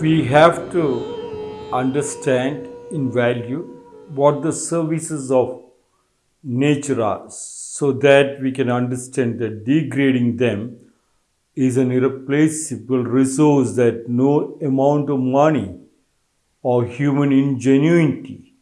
we have to understand in value what the services of nature are so that we can understand that degrading them is an irreplaceable resource that no amount of money or human ingenuity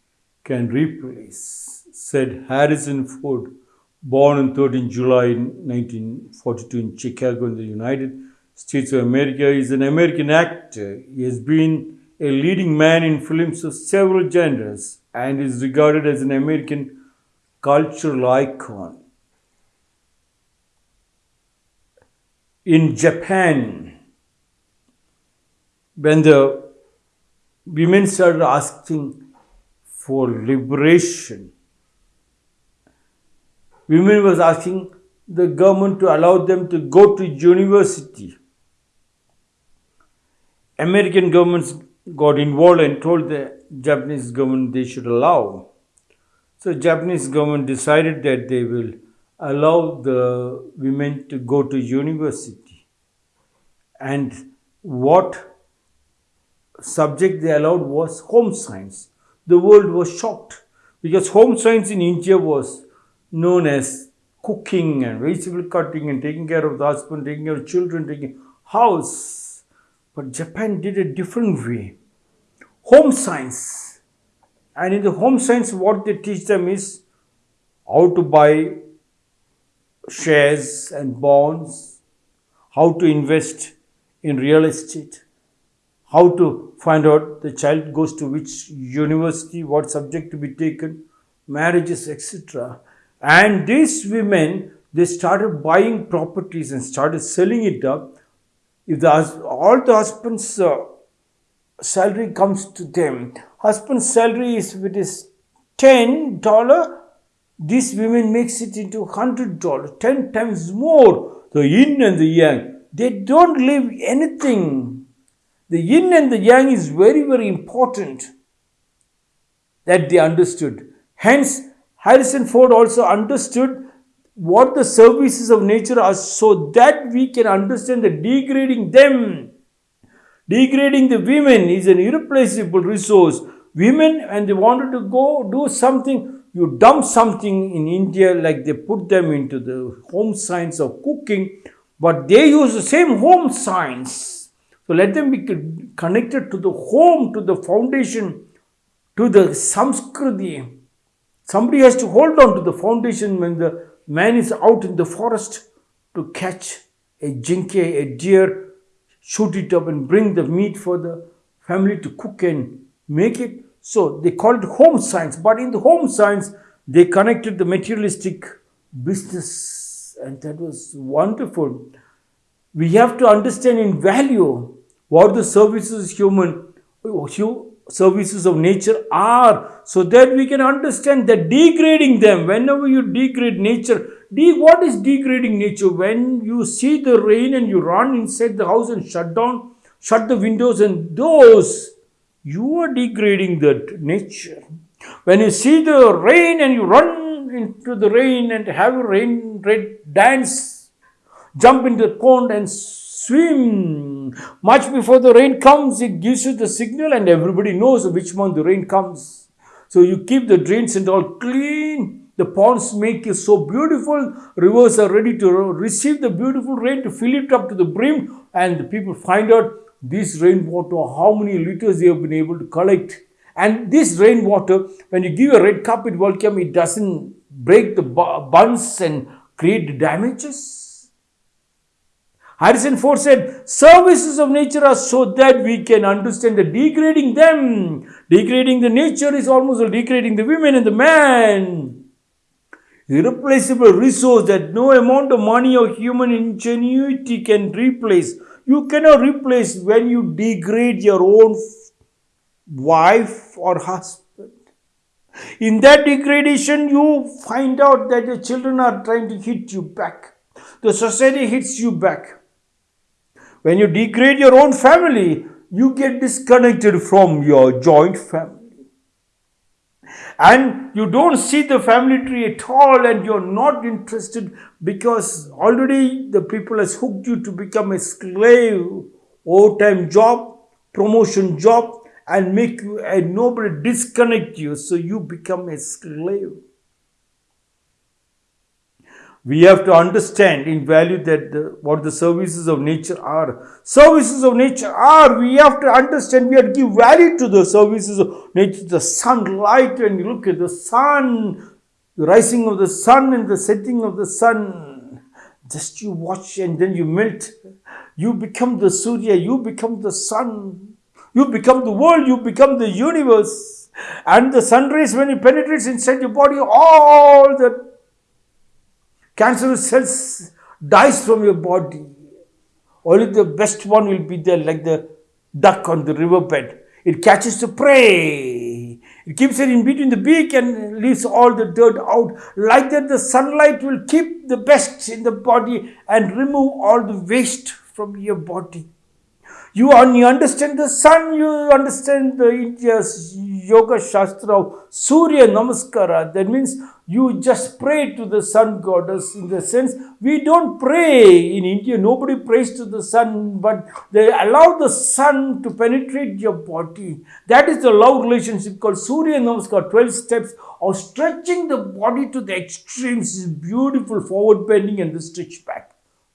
can replace, said Harrison Ford, born on 13 July 1942 in Chicago in the United States of America, is an American actor. He has been a leading man in films of several genres and is regarded as an American cultural icon. In Japan, when the women started asking for liberation, women was asking the government to allow them to go to university. American governments got involved and told the Japanese government they should allow. So Japanese government decided that they will allow the women to go to university. And what subject they allowed was home science. The world was shocked because home science in India was known as cooking and vegetable cutting and taking care of the husband, taking care of children, taking house. But Japan did a different way. Home science. And in the home science, what they teach them is how to buy shares and bonds, how to invest in real estate, how to find out the child goes to which university, what subject to be taken, marriages, etc. And these women, they started buying properties and started selling it up. If the, all the husband's uh, salary comes to them, husband's salary is if it is ten dollar, this woman makes it into hundred dollar, ten times more. The yin and the yang, they don't leave anything. The yin and the yang is very very important that they understood. Hence, Harrison Ford also understood what the services of nature are so that we can understand that degrading them, degrading the women is an irreplaceable resource. Women, and they wanted to go do something, you dump something in India, like they put them into the home science of cooking, but they use the same home science. So let them be connected to the home, to the foundation, to the samskriti. Somebody has to hold on to the foundation when the man is out in the forest to catch a jinke, a deer, shoot it up and bring the meat for the family to cook and make it. So they call it home science. But in the home science, they connected the materialistic business and that was wonderful. We have to understand in value what the services human services of nature are so that we can understand that degrading them whenever you degrade nature de- what is degrading nature when you see the rain and you run inside the house and shut down shut the windows and doors you are degrading that nature when you see the rain and you run into the rain and have a rain red dance jump into the pond and swim. Much before the rain comes, it gives you the signal, and everybody knows which month the rain comes. So you keep the drains and all clean. The ponds make it so beautiful. Rivers are ready to receive the beautiful rain to fill it up to the brim, and the people find out this rainwater, how many liters they have been able to collect. And this rainwater, when you give a red carpet welcome, it doesn't break the buns and create damages. Harrison Ford said, services of nature are so that we can understand that degrading them, degrading the nature is almost degrading the women and the man. Irreplaceable resource that no amount of money or human ingenuity can replace. You cannot replace when you degrade your own wife or husband. In that degradation, you find out that your children are trying to hit you back. The society hits you back. When you degrade your own family, you get disconnected from your joint family. And you don't see the family tree at all, and you're not interested because already the people has hooked you to become a slave, overtime job, promotion, job, and make you a nobody disconnect you so you become a slave. We have to understand in value that the, what the services of nature are. Services of nature are, we have to understand, we have to give value to the services of nature. The sunlight, and you look at the sun, the rising of the sun and the setting of the sun. Just you watch and then you melt. You become the Surya, you become the sun. You become the world, you become the universe. And the sun rays, when it penetrates inside your body, all the cancerous cells dies from your body. Only the best one will be there, like the duck on the riverbed. It catches the prey. It keeps it in between the beak and leaves all the dirt out. Like that, the sunlight will keep the best in the body and remove all the waste from your body. You, you understand the sun, you understand the India's yoga shastra of Surya Namaskara. That means you just pray to the sun goddess in the sense we don't pray in India. Nobody prays to the sun, but they allow the sun to penetrate your body. That is the love relationship called Surya Namaskar. 12 steps of stretching the body to the extremes is beautiful forward bending and the stretch back.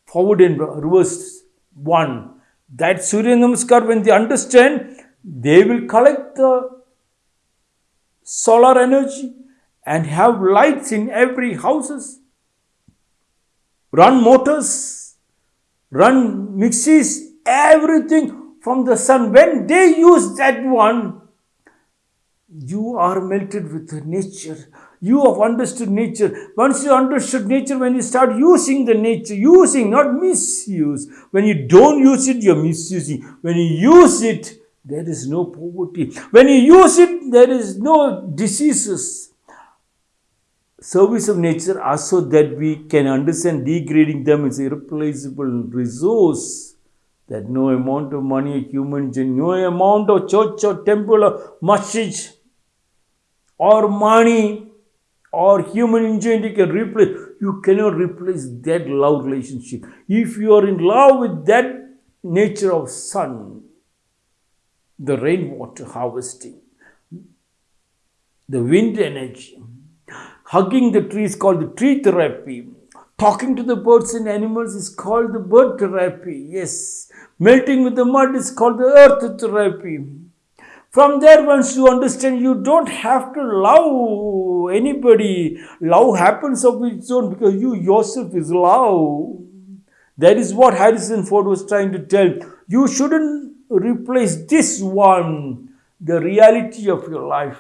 Forward and reverse. One that Surya Namaskar, when they understand, they will collect the solar energy and have lights in every houses, run motors, run mixies, everything from the sun. When they use that one, you are melted with nature. You have understood nature. Once you understood nature, when you start using the nature, using, not misuse. When you don't use it, you're misusing. When you use it, there is no poverty. When you use it, there is no diseases. Service of nature also that we can understand degrading them is irreplaceable resource that no amount of money, human, no amount of church or temple or masjid or money or human ingenuity can replace. You cannot replace that love relationship. If you are in love with that nature of sun, the rainwater harvesting, the wind energy, hugging the trees called the tree therapy, talking to the birds and animals is called the bird therapy. Yes, melting with the mud is called the earth therapy from there, once you understand, you don't have to love anybody. Love happens of its own because you yourself is love. That is what Harrison Ford was trying to tell. You shouldn't replace this one, the reality of your life.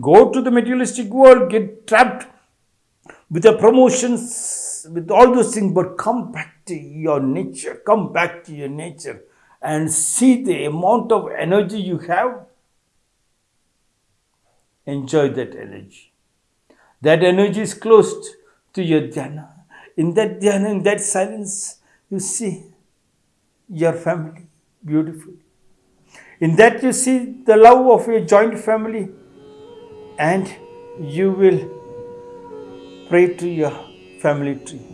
Go to the materialistic world, get trapped with the promotions, with all those things, but come back to your nature. Come back to your nature and see the amount of energy you have enjoy that energy. That energy is close to your dhyana. In that dhyana, in that silence, you see your family beautiful. In that, you see the love of your joint family, and you will pray to your family tree.